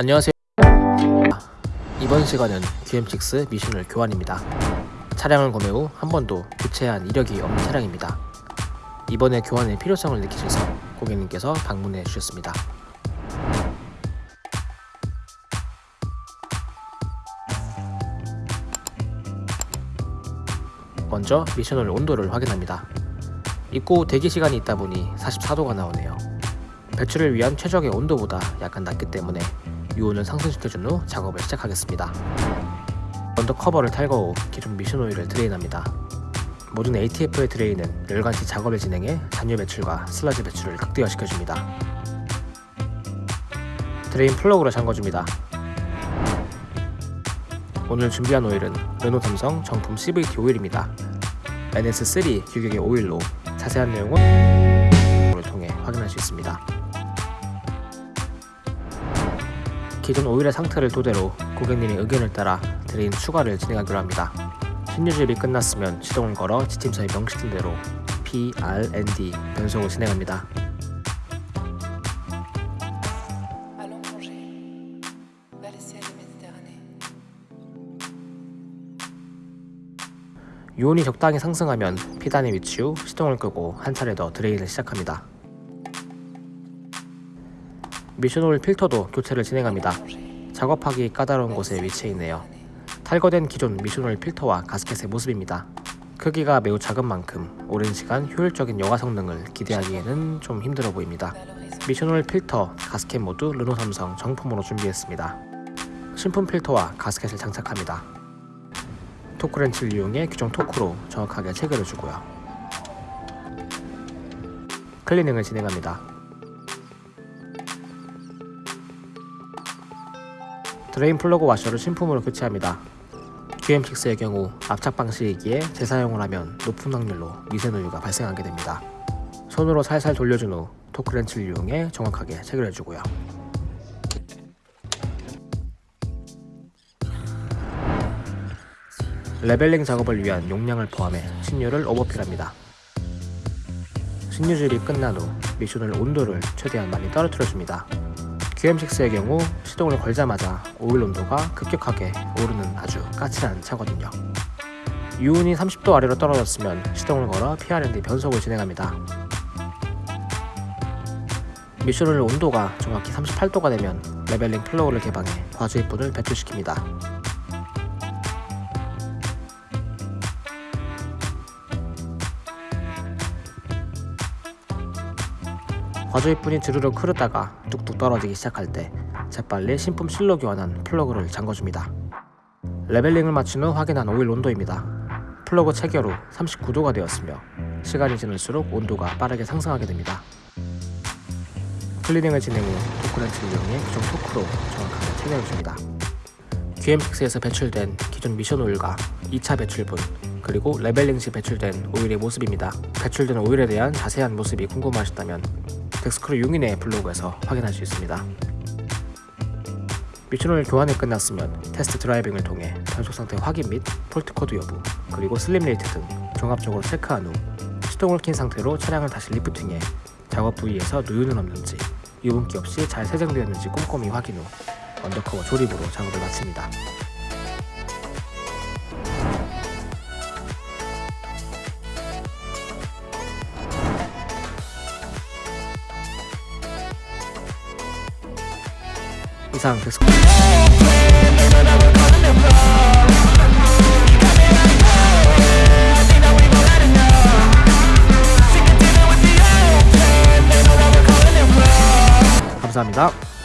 안녕하세요. 이번 시간은 QM6 미션을 교환입니다. 차량을 구매 후 한 번도 교체한 이력이 없는 차량입니다. 이번에 교환의 필요성을 느끼셔서 고객님께서 방문해 주셨습니다. 먼저 미션홀 온도를 확인합니다. 입고 대기 시간이 있다 보니 44도가 나오네요. 배출을 위한 최적의 온도보다 약간 낮기 때문에 유온을 상승시켜준 후 작업을 시작하겠습니다. 먼저 커버를 탈거 후 기존 미션 오일을 drain합니다. 모든 ATF의 drain은 열간시 작업을 진행해 잔유 배출과 슬러지 배출을 극대화시켜줍니다. drain plug로 잠궈줍니다. 오늘 준비한 오일은 르노 삼성 정품 CVT 오일입니다. NS3 규격의 오일로 자세한 내용은 을 통해 확인할 수 있습니다. 기존 오일의 상태를 토대로 고객님의 의견을 따라 drain 추가를 진행하기로 합니다. 신유주입이 끝났으면 시동을 걸어 지침서에 명시된 대로 P, R, N, D 변속을 진행합니다. 유온이 적당히 상승하면 P단에 위치 후 시동을 끄고 한 차례 더 drain을 시작합니다. 미션오일 필터도 교체를 진행합니다. 작업하기 까다로운 곳에 위치해 있네요. 탈거된 기존 미션오일 필터와 가스켓의 모습입니다. 크기가 매우 작은 만큼 오랜 시간 효율적인 여과 성능을 기대하기에는 좀 힘들어 보입니다. 미션오일 필터, 가스켓 모두 르노 삼성 정품으로 준비했습니다. 신품 필터와 가스켓을 장착합니다. 토크렌치를 이용해 규정 토크로 정확하게 체결해주고요. 클리닝을 진행합니다. drain 플러그 와셔를 신품으로 교체합니다. QM6의 경우 압착 방식이기에 재사용을 하면 높은 확률로 미세누유가 발생하게 됩니다. 손으로 살살 돌려준 후 토크렌치를 이용해 정확하게 체결해주고요. leveling 작업을 위한 용량을 포함해 신유를 overfill합니다. 신유질이 끝난 후 미션오일 온도를 최대한 많이 떨어뜨려줍니다. QM6의 경우 시동을 걸자마자 오일 온도가 급격하게 오르는 아주 까칠한 차거든요. 유온이 30도 아래로 떨어졌으면 시동을 걸어 PRND 변속을 진행합니다. 미션오일 온도가 정확히 38도가 되면 leveling 플러그를 개방해 과주입분을 배출시킵니다. 과주입분이 주르륵 흐르다가 뚝뚝 떨어지기 시작할 때 재빨리 신품 실로 교환한 플러그를 잠궈줍니다. leveling을 마친 후 확인한 오일 온도입니다. 플러그 체결 후 39도가 되었으며 시간이 지날수록 온도가 빠르게 상승하게 됩니다. 클리닝을 진행 후 토크렌치를 이용해 규정 토크로 정확하게 체결해줍니다. QM6에서 배출된 기존 미션 오일과 2차 배출분 그리고 leveling 시 배출된 오일의 모습입니다. 배출된 오일에 대한 자세한 모습이 궁금하셨다면 덱스크루 용인의 블로그에서 확인할 수 있습니다. 미션오일 교환이 끝났으면 test driving을 통해 변속 상태 확인 및 fault code 여부 그리고 slip rate 등 종합적으로 체크한 후 시동을 킨 상태로 차량을 다시 lifting해 작업 부위에서 누유는 없는지 유분기 없이 잘 세정되었는지 꼼꼼히 확인 후 undercover 조립으로 작업을 마칩니다. 이상 덱스크 감사합니다.